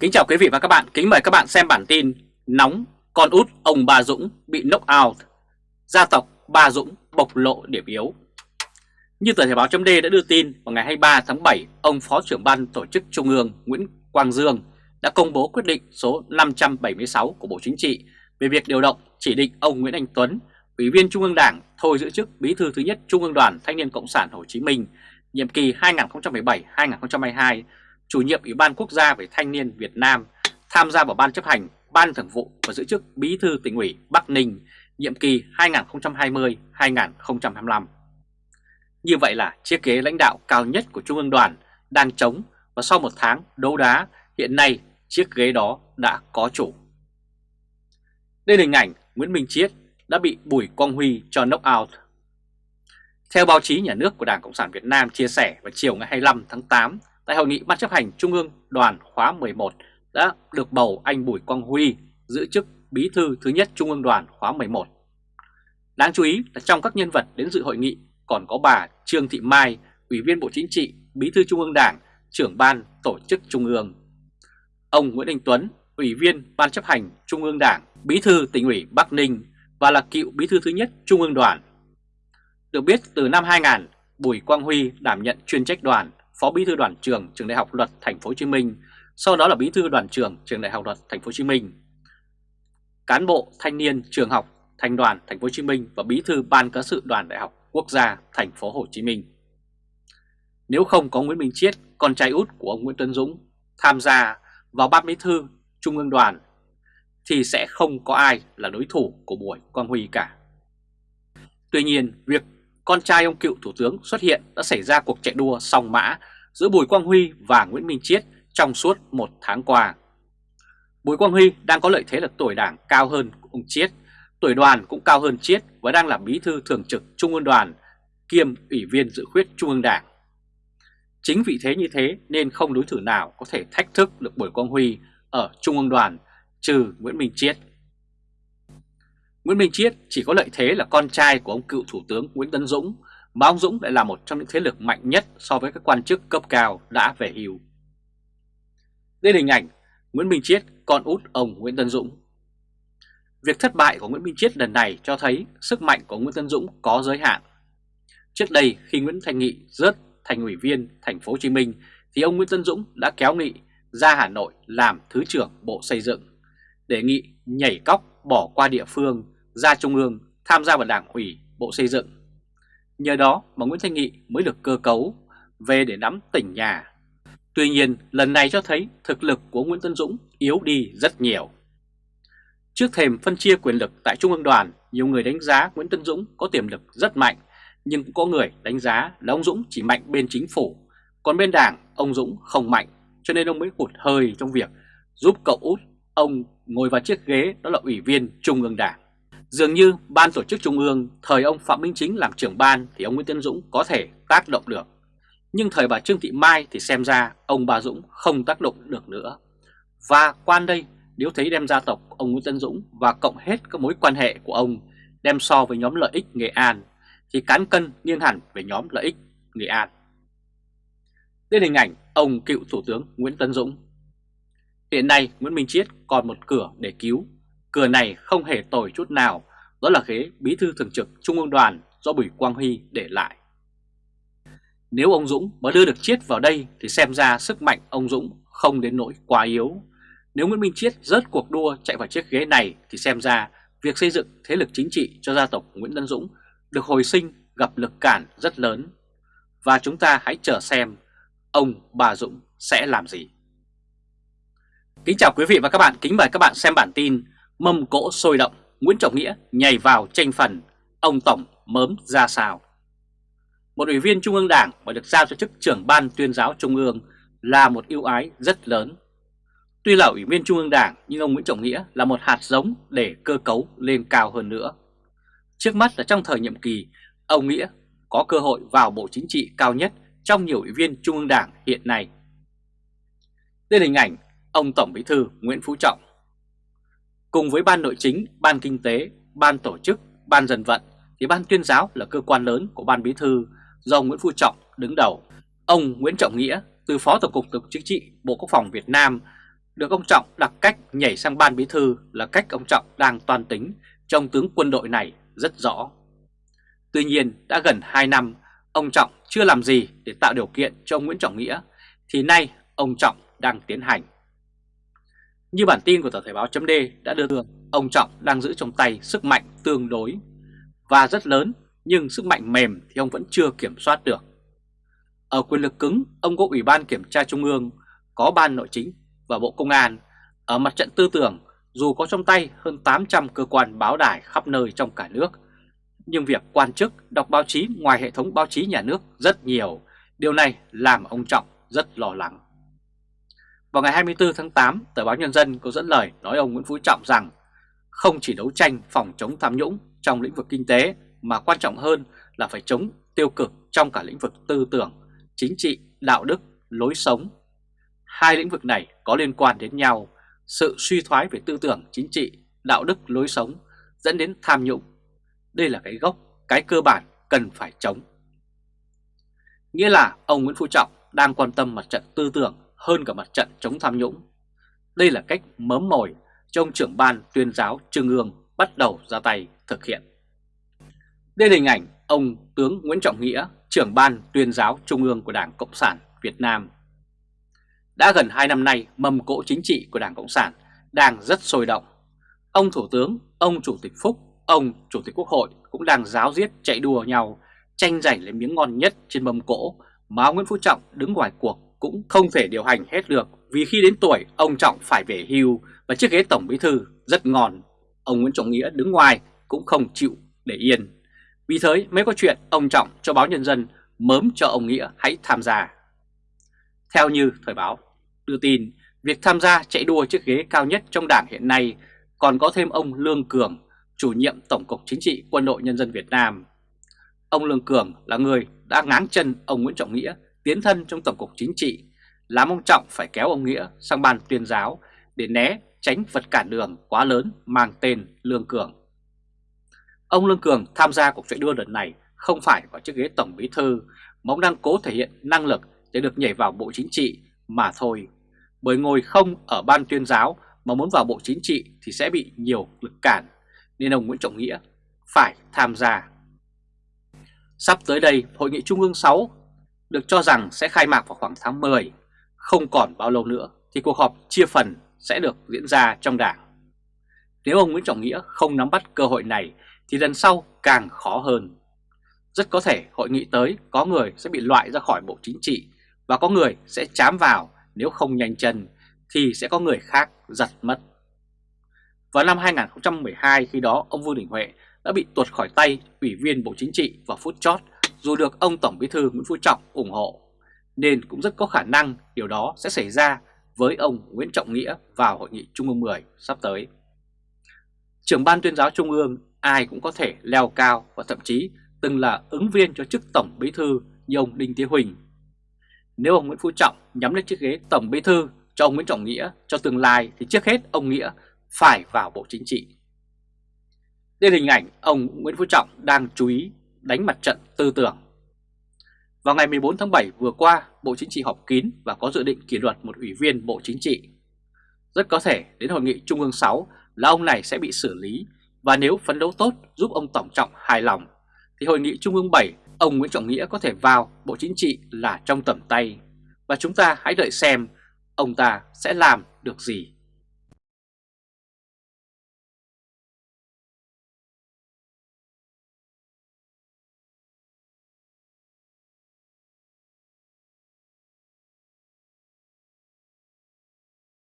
Kính chào quý vị và các bạn, kính mời các bạn xem bản tin Nóng, con út ông Ba Dũng bị knock out. Gia tộc Ba Dũng bộc lộ điểm yếu. Như tờ Thể báo chấm đã đưa tin vào ngày 23 tháng 7 Ông Phó trưởng ban tổ chức Trung ương Nguyễn Quang Dương đã công bố quyết định số 576 của Bộ Chính trị về việc điều động chỉ định ông Nguyễn Anh Tuấn, Ủy viên Trung ương Đảng thôi giữ chức Bí thư thứ nhất Trung ương Đoàn Thanh niên Cộng sản Hồ Chí Minh nhiệm kỳ 2017-2022 chủ nhiệm Ủy ban Quốc gia về Thanh niên Việt Nam, tham gia vào Ban chấp hành, Ban thường vụ và giữ chức Bí thư tỉnh ủy Bắc Ninh, nhiệm kỳ 2020-2025. Như vậy là chiếc ghế lãnh đạo cao nhất của Trung ương đoàn đang trống và sau một tháng đấu đá, hiện nay chiếc ghế đó đã có chủ. Đây là hình ảnh Nguyễn Minh Chiết đã bị Bùi Quang Huy cho knock out. Theo báo chí nhà nước của Đảng Cộng sản Việt Nam chia sẻ vào chiều ngày 25 tháng 8, tại hội nghị Ban chấp hành Trung ương đoàn khóa 11 đã được bầu anh Bùi Quang Huy giữ chức bí thư thứ nhất Trung ương đoàn khóa 11. Đáng chú ý là trong các nhân vật đến dự hội nghị còn có bà Trương Thị Mai, Ủy viên Bộ Chính trị, Bí thư Trung ương Đảng, trưởng ban tổ chức Trung ương. Ông Nguyễn Đình Tuấn, Ủy viên Ban chấp hành Trung ương Đảng, Bí thư tỉnh ủy Bắc Ninh và là cựu Bí thư thứ nhất Trung ương đoàn. Được biết từ năm 2000, Bùi Quang Huy đảm nhận chuyên trách đoàn Phó Bí thư Đoàn trường Trường Đại học Luật Thành phố Hồ Chí Minh, sau đó là Bí thư Đoàn trường Trường Đại học Luật Thành phố Hồ Chí Minh. Cán bộ thanh niên trường học Thành đoàn Thành phố Hồ Chí Minh và Bí thư Ban cán sự Đoàn Đại học Quốc gia Thành phố Hồ Chí Minh. Nếu không có Nguyễn Minh Chiết, con trai út của ông Nguyễn Tuấn Dũng tham gia vào ban bí thư Trung ương đoàn thì sẽ không có ai là đối thủ của Bùi Quang Huy cả. Tuy nhiên, việc con trai ông cựu thủ tướng xuất hiện đã xảy ra cuộc chạy đua song mã giữa Bùi Quang Huy và Nguyễn Minh Chiết trong suốt một tháng qua. Bùi Quang Huy đang có lợi thế là tuổi đảng cao hơn ông Chiết, tuổi đoàn cũng cao hơn Chiết và đang là bí thư thường trực Trung ương đoàn kiêm ủy viên dự khuyết Trung ương Đảng. Chính vì thế như thế nên không đối thủ nào có thể thách thức được Bùi Quang Huy ở Trung ương đoàn trừ Nguyễn Minh Chiết. Nguyễn Minh Chiết chỉ có lợi thế là con trai của ông cựu Thủ tướng Nguyễn Tấn Dũng, mà ông Dũng lại là một trong những thế lực mạnh nhất so với các quan chức cấp cao đã về hưu. Đây là hình ảnh Nguyễn Minh Chiết, con út ông Nguyễn Tân Dũng. Việc thất bại của Nguyễn Minh Chiết lần này cho thấy sức mạnh của Nguyễn Tân Dũng có giới hạn. Trước đây khi Nguyễn Thành Nghị rớt thành ủy viên thành phố Hồ Chí Minh thì ông Nguyễn Tân Dũng đã kéo Nghị ra Hà Nội làm Thứ trưởng Bộ Xây dựng, đề nghị nhảy cóc bỏ qua địa phương, ra Trung ương, tham gia vào Đảng ủy, Bộ Xây dựng. Nhờ đó mà Nguyễn Thanh Nghị mới được cơ cấu về để nắm tỉnh nhà. Tuy nhiên, lần này cho thấy thực lực của Nguyễn Tân Dũng yếu đi rất nhiều. Trước thềm phân chia quyền lực tại Trung ương đoàn, nhiều người đánh giá Nguyễn Tân Dũng có tiềm lực rất mạnh, nhưng cũng có người đánh giá là ông Dũng chỉ mạnh bên chính phủ, còn bên đảng ông Dũng không mạnh, cho nên ông mới hụt hơi trong việc giúp cậu út ông ngồi vào chiếc ghế đó là Ủy viên Trung ương Đảng. Dường như Ban tổ chức Trung ương, thời ông Phạm Minh Chính làm trưởng ban thì ông Nguyễn Tiến Dũng có thể tác động được. Nhưng thời bà Trương Thị Mai thì xem ra ông bà Dũng không tác động được nữa. Và quan đây, nếu thấy đem gia tộc ông Nguyễn Tân Dũng và cộng hết các mối quan hệ của ông đem so với nhóm lợi ích Nghệ An, thì cán cân nghiêng hẳn về nhóm lợi ích Nghệ An. Đến hình ảnh ông cựu Thủ tướng Nguyễn Tân Dũng Hiện nay Nguyễn Minh Chiết còn một cửa để cứu. Cửa này không hề tồi chút nào, đó là ghế bí thư thường trực Trung ương đoàn do Bùi Quang Huy để lại. Nếu ông Dũng mà đưa được Chiết vào đây thì xem ra sức mạnh ông Dũng không đến nỗi quá yếu. Nếu Nguyễn Minh Chiết rớt cuộc đua chạy vào chiếc ghế này thì xem ra việc xây dựng thế lực chính trị cho gia tộc Nguyễn Tân Dũng được hồi sinh gặp lực cản rất lớn. Và chúng ta hãy chờ xem ông bà Dũng sẽ làm gì. Kính chào quý vị và các bạn, kính mời các bạn xem bản tin Mâm cỗ sôi động, Nguyễn Trọng Nghĩa nhảy vào tranh phần, ông Tổng mớm ra sao. Một ủy viên Trung ương Đảng và được giao cho chức trưởng ban tuyên giáo Trung ương là một ưu ái rất lớn. Tuy là ủy viên Trung ương Đảng nhưng ông Nguyễn Trọng Nghĩa là một hạt giống để cơ cấu lên cao hơn nữa. Trước mắt là trong thời nhiệm kỳ, ông Nghĩa có cơ hội vào Bộ Chính trị cao nhất trong nhiều ủy viên Trung ương Đảng hiện nay. Đây là hình ảnh ông Tổng Bí thư Nguyễn Phú Trọng. Cùng với Ban Nội chính, Ban Kinh tế, Ban Tổ chức, Ban Dân vận thì Ban Tuyên giáo là cơ quan lớn của Ban Bí thư do Nguyễn Phú Trọng đứng đầu. Ông Nguyễn Trọng Nghĩa từ Phó Tổng cục Tổng chính trị Bộ Quốc phòng Việt Nam được ông Trọng đặt cách nhảy sang ban bí thư là cách ông Trọng đang toàn tính trong tướng quân đội này rất rõ. Tuy nhiên đã gần 2 năm ông Trọng chưa làm gì để tạo điều kiện cho ông Nguyễn Trọng Nghĩa thì nay ông Trọng đang tiến hành. Như bản tin của tờ Thời báo chấm đã đưa được, ông Trọng đang giữ trong tay sức mạnh tương đối và rất lớn nhưng sức mạnh mềm thì ông vẫn chưa kiểm soát được. Ở quyền lực cứng, ông có Ủy ban Kiểm tra Trung ương, có Ban Nội chính và Bộ Công an. Ở mặt trận tư tưởng, dù có trong tay hơn 800 cơ quan báo đài khắp nơi trong cả nước, nhưng việc quan chức đọc báo chí ngoài hệ thống báo chí nhà nước rất nhiều. Điều này làm ông Trọng rất lo lắng. Vào ngày 24 tháng 8, tờ báo Nhân dân có dẫn lời nói ông Nguyễn Phú Trọng rằng không chỉ đấu tranh phòng chống tham nhũng trong lĩnh vực kinh tế mà quan trọng hơn là phải chống tiêu cực trong cả lĩnh vực tư tưởng, chính trị, đạo đức, lối sống. Hai lĩnh vực này có liên quan đến nhau, sự suy thoái về tư tưởng, chính trị, đạo đức, lối sống dẫn đến tham nhũng. Đây là cái gốc, cái cơ bản cần phải chống. Nghĩa là ông Nguyễn Phú Trọng đang quan tâm mặt trận tư tưởng hơn cả mặt trận chống tham nhũng. Đây là cách mớm mồi trong trưởng ban tuyên giáo Trung ương bắt đầu ra tay thực hiện. Đây là hình ảnh ông tướng Nguyễn Trọng Nghĩa, trưởng ban tuyên giáo Trung ương của Đảng Cộng sản Việt Nam. Đã gần 2 năm nay, mầm cỗ chính trị của Đảng Cộng sản đang rất sôi động. Ông Thủ tướng, ông Chủ tịch Phúc, ông Chủ tịch Quốc hội cũng đang giáo diết chạy đua nhau, tranh giành lấy miếng ngon nhất trên mâm cỗ mà ông Nguyễn Phú Trọng đứng ngoài cuộc cũng không thể điều hành hết được vì khi đến tuổi ông Trọng phải về hưu và chiếc ghế tổng bí thư rất ngon. Ông Nguyễn Trọng Nghĩa đứng ngoài cũng không chịu để yên. Vì thế mới có chuyện ông Trọng cho báo Nhân dân mớm cho ông Nghĩa hãy tham gia. Theo như Thời báo đưa tin, việc tham gia chạy đua chiếc ghế cao nhất trong đảng hiện nay còn có thêm ông Lương Cường, chủ nhiệm Tổng cục Chính trị Quân đội Nhân dân Việt Nam. Ông Lương Cường là người đã ngáng chân ông Nguyễn Trọng Nghĩa tiến thân trong Tổng cục Chính trị, làm ông Trọng phải kéo ông Nghĩa sang ban tuyên giáo để né tránh vật cản đường quá lớn mang tên Lương Cường. Ông Lương Cường tham gia cuộc chạy đua lần này không phải vào chiếc ghế Tổng Bí Thư mà ông đang cố thể hiện năng lực để được nhảy vào Bộ Chính trị mà thôi. Bởi ngồi không ở ban tuyên giáo mà muốn vào Bộ Chính trị thì sẽ bị nhiều lực cản, nên ông Nguyễn Trọng Nghĩa phải tham gia. Sắp tới đây, Hội nghị Trung ương 6 được cho rằng sẽ khai mạc vào khoảng tháng 10. Không còn bao lâu nữa thì cuộc họp chia phần sẽ được diễn ra trong đảng. Nếu ông Nguyễn Trọng Nghĩa không nắm bắt cơ hội này thì lần sau càng khó hơn. Rất có thể hội nghị tới có người sẽ bị loại ra khỏi Bộ Chính trị và có người sẽ chám vào, nếu không nhanh chân thì sẽ có người khác giật mất. Vào năm 2012 khi đó ông Vương Đình Huệ đã bị tuột khỏi tay Ủy viên Bộ Chính trị vào phút chót dù được ông Tổng Bí thư Nguyễn Phú Trọng ủng hộ, nên cũng rất có khả năng điều đó sẽ xảy ra với ông Nguyễn Trọng Nghĩa vào Hội nghị Trung ương 10 sắp tới. Trưởng ban tuyên giáo Trung ương ai cũng có thể leo cao và thậm chí từng là ứng viên cho chức Tổng Bí thư như ông Đinh thế Huỳnh. Nếu ông Nguyễn Phú Trọng nhắm lên chiếc ghế Tổng Bí thư cho ông Nguyễn Trọng Nghĩa cho tương lai thì trước hết ông Nghĩa phải vào Bộ Chính trị. Đây là hình ảnh ông Nguyễn Phú Trọng đang chú ý đánh mặt trận tư tưởng. Vào ngày 14 tháng 7 vừa qua, Bộ Chính trị họp kín và có dự định kỷ luật một ủy viên Bộ Chính trị. Rất có thể đến Hội nghị Trung ương 6 là ông này sẽ bị xử lý và nếu phấn đấu tốt giúp ông Tổng Trọng hài lòng thì Hội nghị Trung ương 7 ông Nguyễn Trọng Nghĩa có thể vào Bộ Chính trị là trong tầm tay và chúng ta hãy đợi xem ông ta sẽ làm được gì